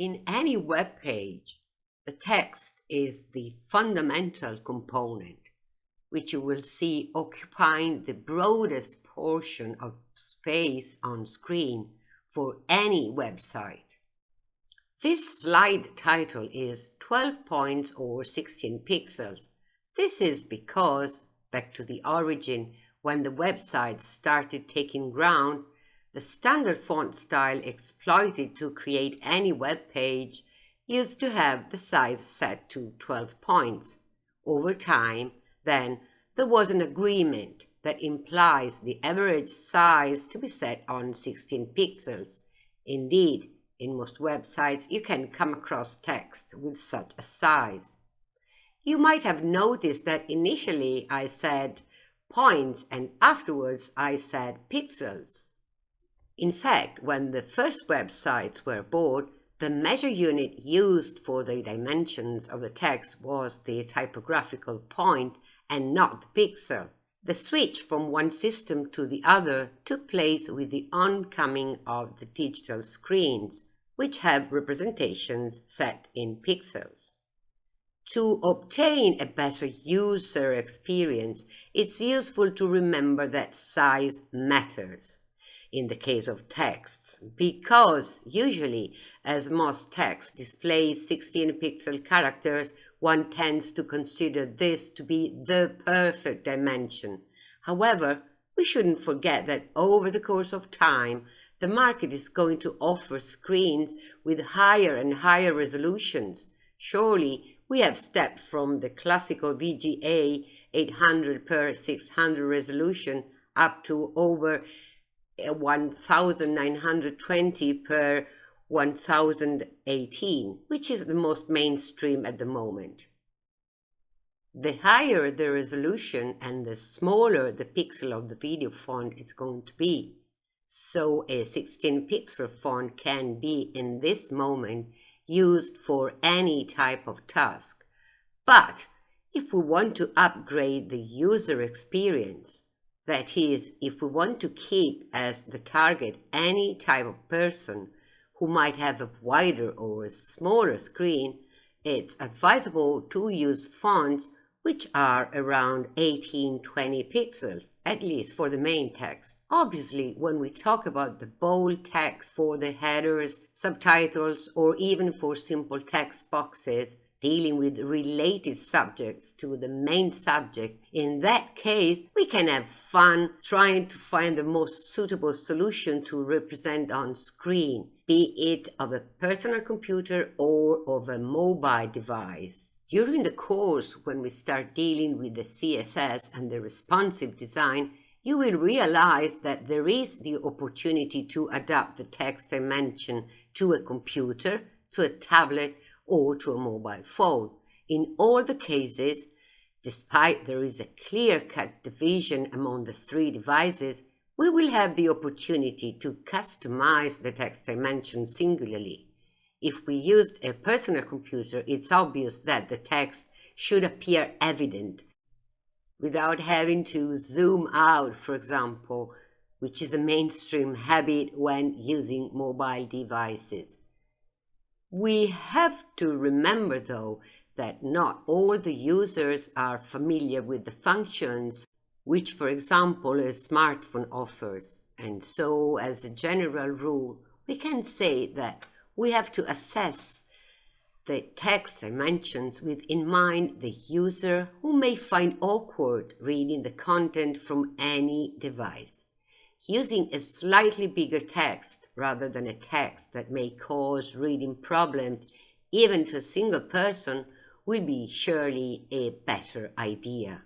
In any web page, the text is the fundamental component, which you will see occupying the broadest portion of space on screen for any website. This slide title is 12 points or 16 pixels. This is because, back to the origin, when the website started taking ground, the standard font style exploited to create any web page used to have the size set to 12 points. Over time, then, there was an agreement that implies the average size to be set on 16 pixels. Indeed, in most websites, you can come across text with such a size. You might have noticed that initially I said points and afterwards I said pixels. In fact, when the first websites were born, the measure unit used for the dimensions of the text was the typographical point and not the pixel. The switch from one system to the other took place with the oncoming of the digital screens which have representations set in pixels. To obtain a better user experience, it's useful to remember that size matters in the case of texts, because usually, as most texts display 16 pixel characters, one tends to consider this to be the perfect dimension. However, we shouldn't forget that over the course of time, the market is going to offer screens with higher and higher resolutions. Surely we have stepped from the classical VGA 800 per 600 resolution up to over 1920 per 1018, which is the most mainstream at the moment. The higher the resolution and the smaller the pixel of the video font is going to be. So a 16 pixel font can be in this moment used for any type of task. But if we want to upgrade the user experience, that is, if we want to keep as the target any type of person who might have a wider or a smaller screen, it's advisable to use fonts which are around 18-20 pixels, at least for the main text. Obviously, when we talk about the bold text for the headers, subtitles, or even for simple text boxes, dealing with related subjects to the main subject, in that case, we can have fun trying to find the most suitable solution to represent on screen, be it of a personal computer or of a mobile device. During the course, when we start dealing with the CSS and the responsive design, you will realize that there is the opportunity to adapt the text dimension to a computer, to a tablet, or to a mobile phone. In all the cases, despite there is a clear-cut division among the three devices, we will have the opportunity to customize the text dimension singularly. If we used a personal computer, it's obvious that the text should appear evident without having to zoom out, for example, which is a mainstream habit when using mobile devices. We have to remember, though, that not all the users are familiar with the functions which, for example, a smartphone offers. And so, as a general rule, we can say that we have to assess the text dimensions with in mind the user who may find awkward reading the content from any device. Using a slightly bigger text rather than a text that may cause reading problems even to a single person will be surely a better idea.